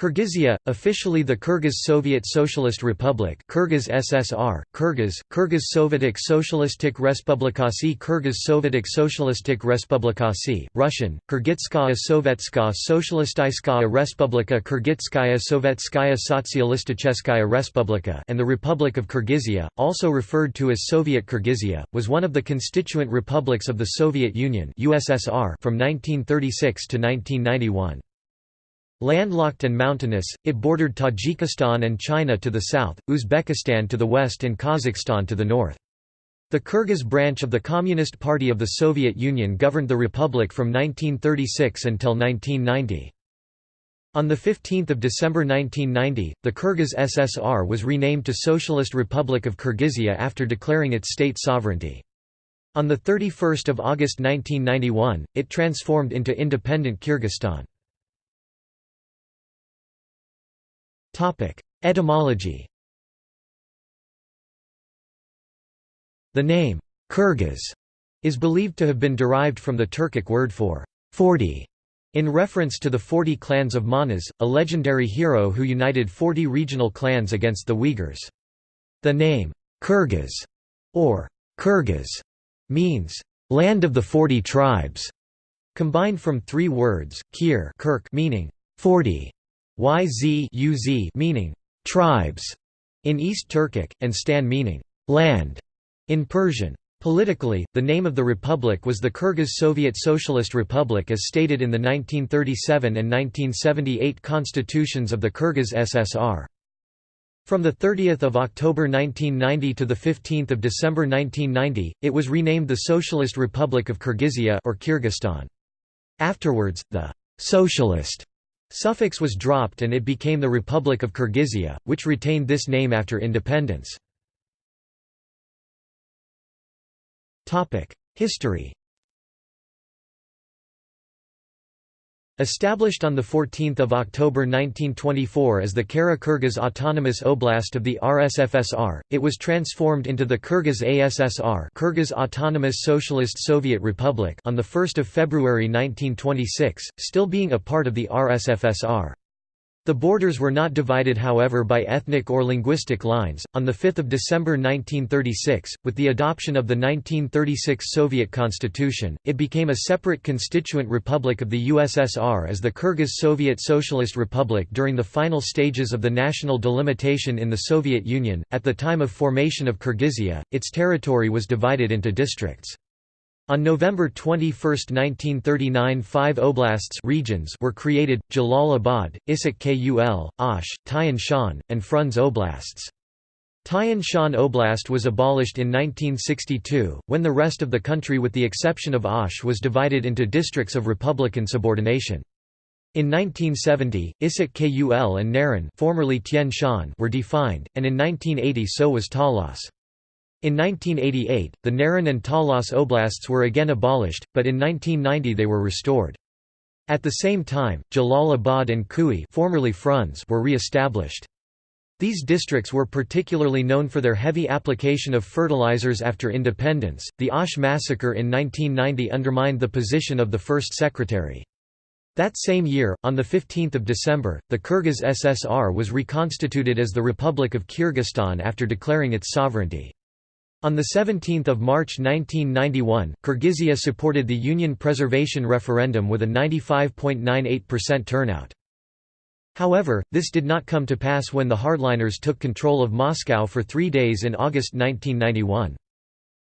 Kyrgyzia, officially the Kyrgyz Soviet Socialist Republic Kyrgyz SSR, Kyrgyz, Kyrgyz Sovetic Socialistic Respublikasi Kyrgyz Sovetic Socialistic Respublikasi, Russian, Kyrgyzskaya Sovetskaya Socialistskaya Respublika Kyrgyzskaya Sovetskaya Sotsialisticheskaya Respublika and the Republic of Kyrgyzia, also referred to as Soviet Kyrgyzia, was one of the constituent republics of the Soviet Union USSR from 1936 to 1991. Landlocked and mountainous, it bordered Tajikistan and China to the south, Uzbekistan to the west and Kazakhstan to the north. The Kyrgyz branch of the Communist Party of the Soviet Union governed the republic from 1936 until 1990. On 15 December 1990, the Kyrgyz SSR was renamed to Socialist Republic of Kyrgyzia after declaring its state sovereignty. On 31 August 1991, it transformed into independent Kyrgyzstan. Etymology. The name, Kyrgyz, is believed to have been derived from the Turkic word for 40, in reference to the 40 clans of Manas, a legendary hero who united 40 regional clans against the Uyghurs. The name, Kyrgyz, or Kyrgyz, means, land of the 40 tribes, combined from three words, kir Kirk meaning, 40, YZ meaning tribes in East Turkic, and Stan meaning land in Persian. Politically, the name of the republic was the Kyrgyz Soviet Socialist Republic as stated in the 1937 and 1978 constitutions of the Kyrgyz SSR. From 30 October 1990 to 15 December 1990, it was renamed the Socialist Republic of Kyrgyzia or Kyrgyzstan. Afterwards, the «socialist» Suffix was dropped and it became the Republic of Kyrgyzia, which retained this name after independence. History Established on 14 October 1924 as the Kara-Kyrgyz Autonomous Oblast of the RSFSR, it was transformed into the Kyrgyz ASSR Kyrgyz Autonomous Socialist Soviet Republic on 1 February 1926, still being a part of the RSFSR. The borders were not divided however by ethnic or linguistic lines. On 5 December 1936, with the adoption of the 1936 Soviet Constitution, it became a separate constituent republic of the USSR as the Kyrgyz Soviet Socialist Republic during the final stages of the national delimitation in the Soviet Union. At the time of formation of Kyrgyzia, its territory was divided into districts. On November 21, 1939 five oblasts regions were created, Jalalabad, Issyk Kul, Osh, Tian Shan, and Frunze oblasts. Tian Shan Oblast was abolished in 1962, when the rest of the country with the exception of Osh was divided into districts of republican subordination. In 1970, Issyk Kul and Naryn formerly Shan were defined, and in 1980 so was Talas. In 1988, the Naryn and Talas oblasts were again abolished, but in 1990 they were restored. At the same time, Jalalabad and Kui formerly Frunze were re-established. These districts were particularly known for their heavy application of fertilizers after independence. The Osh massacre in 1990 undermined the position of the first secretary. That same year, on 15 December, the Kyrgyz SSR was reconstituted as the Republic of Kyrgyzstan after declaring its sovereignty. On 17 March 1991, Kyrgyzia supported the Union Preservation Referendum with a 95.98% turnout. However, this did not come to pass when the hardliners took control of Moscow for three days in August 1991.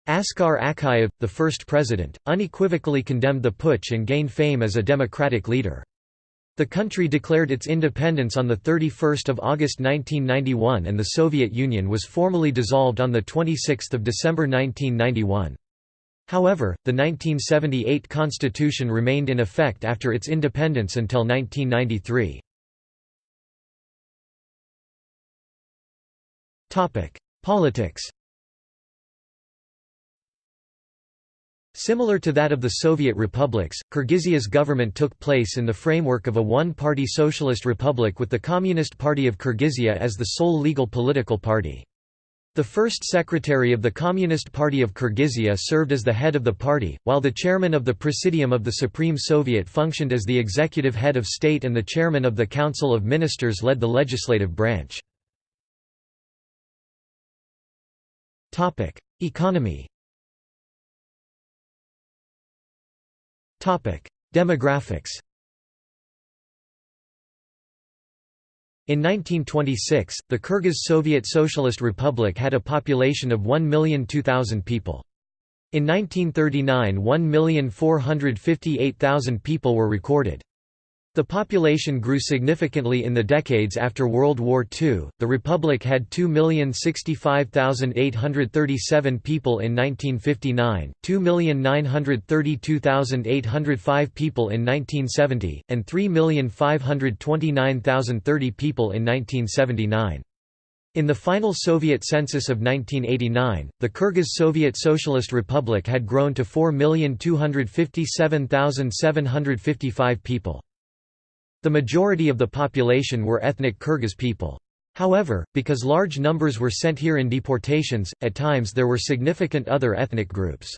Askar Akayev, the first president, unequivocally condemned the putsch and gained fame as a democratic leader. The country declared its independence on 31 August 1991 and the Soviet Union was formally dissolved on 26 December 1991. However, the 1978 constitution remained in effect after its independence until 1993. Politics Similar to that of the Soviet republics, Kyrgyzia's government took place in the framework of a one-party socialist republic with the Communist Party of Kyrgyzia as the sole legal political party. The first secretary of the Communist Party of Kyrgyzia served as the head of the party, while the chairman of the Presidium of the Supreme Soviet functioned as the executive head of state and the chairman of the Council of Ministers led the legislative branch. Economy Demographics In 1926, the Kyrgyz Soviet Socialist Republic had a population of 1,002,000 people. In 1939 1,458,000 people were recorded. The population grew significantly in the decades after World War II. The Republic had 2,065,837 people in 1959, 2,932,805 people in 1970, and 3,529,030 people in 1979. In the final Soviet census of 1989, the Kyrgyz Soviet Socialist Republic had grown to 4,257,755 people. The majority of the population were ethnic Kyrgyz people. However, because large numbers were sent here in deportations, at times there were significant other ethnic groups.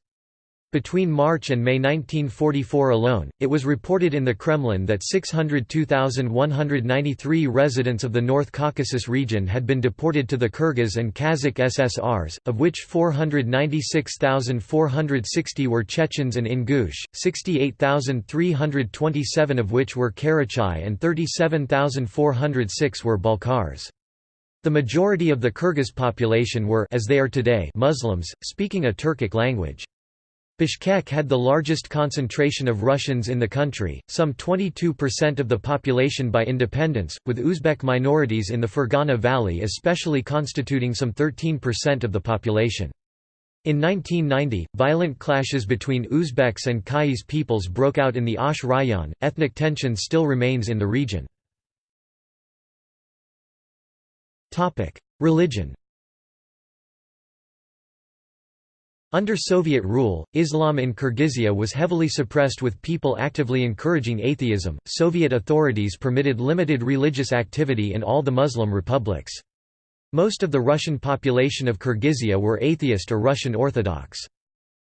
Between March and May 1944 alone, it was reported in the Kremlin that 602,193 residents of the North Caucasus region had been deported to the Kyrgyz and Kazakh SSRs, of which 496,460 were Chechens and Ingush, 68,327 of which were Karachay and 37,406 were Balkars. The majority of the Kyrgyz population were as they are today Muslims, speaking a Turkic language. Bishkek had the largest concentration of Russians in the country, some 22% of the population by independence, with Uzbek minorities in the Fergana Valley especially constituting some 13% of the population. In 1990, violent clashes between Uzbeks and Kyrgyz peoples broke out in the Osh Rayon. Ethnic tension still remains in the region. Religion Under Soviet rule, Islam in Kyrgyzia was heavily suppressed with people actively encouraging atheism. Soviet authorities permitted limited religious activity in all the Muslim republics. Most of the Russian population of Kyrgyzia were atheist or Russian Orthodox.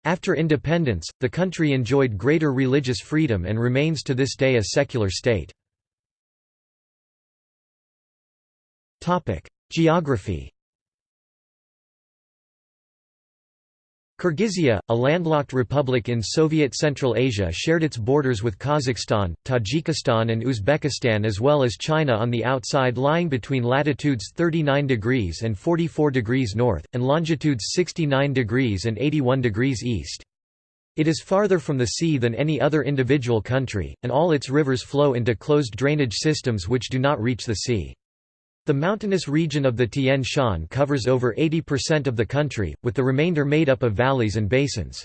After independence, the country enjoyed greater religious freedom and remains to this day a secular state. Geography Kyrgyzia, a landlocked republic in Soviet Central Asia shared its borders with Kazakhstan, Tajikistan and Uzbekistan as well as China on the outside lying between latitudes 39 degrees and 44 degrees north, and longitudes 69 degrees and 81 degrees east. It is farther from the sea than any other individual country, and all its rivers flow into closed drainage systems which do not reach the sea. The mountainous region of the Tian Shan covers over 80% of the country, with the remainder made up of valleys and basins.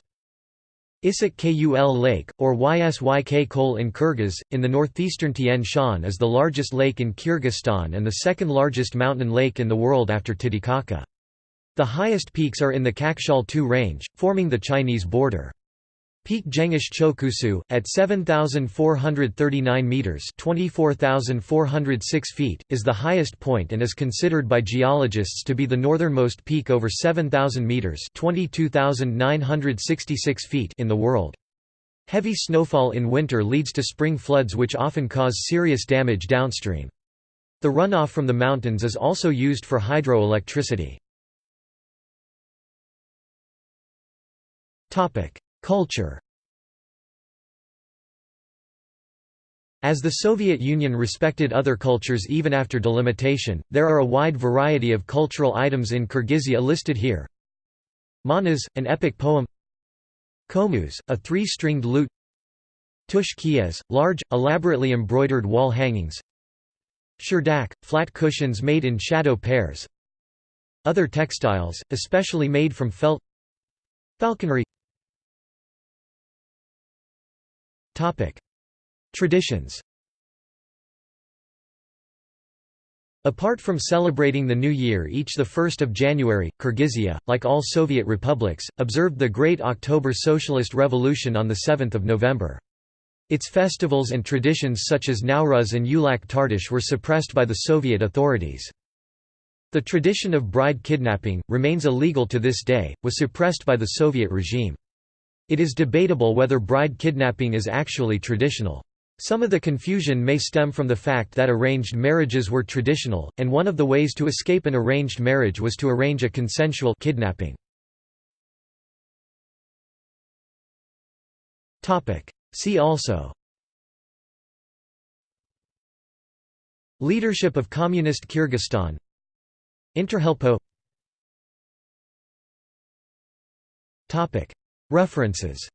Issyk Kul Lake, or Ysyk Kol in Kyrgyz, in the northeastern Tian Shan is the largest lake in Kyrgyzstan and the second largest mountain lake in the world after Titicaca. The highest peaks are in the Kakshaal Too range, forming the Chinese border. Peak Jengish Chokusu, at 7,439 metres 24,406 feet, is the highest point and is considered by geologists to be the northernmost peak over 7,000 metres 22,966 feet in the world. Heavy snowfall in winter leads to spring floods which often cause serious damage downstream. The runoff from the mountains is also used for hydroelectricity. Culture. As the Soviet Union respected other cultures even after delimitation, there are a wide variety of cultural items in Kyrgyzia listed here. Manas, an epic poem. Komuz, a three-stringed lute. Tush kiyiz, large, elaborately embroidered wall hangings. Shyrdak, flat cushions made in shadow pairs. Other textiles, especially made from felt. Falconry Traditions Apart from celebrating the New Year each 1 January, Kyrgyzia, like all Soviet republics, observed the Great October Socialist Revolution on 7 November. Its festivals and traditions such as Nowruz and Ulak Tartish were suppressed by the Soviet authorities. The tradition of bride kidnapping, remains illegal to this day, was suppressed by the Soviet regime. It is debatable whether bride kidnapping is actually traditional. Some of the confusion may stem from the fact that arranged marriages were traditional, and one of the ways to escape an arranged marriage was to arrange a consensual kidnapping. See also Leadership of Communist Kyrgyzstan Interhelpo References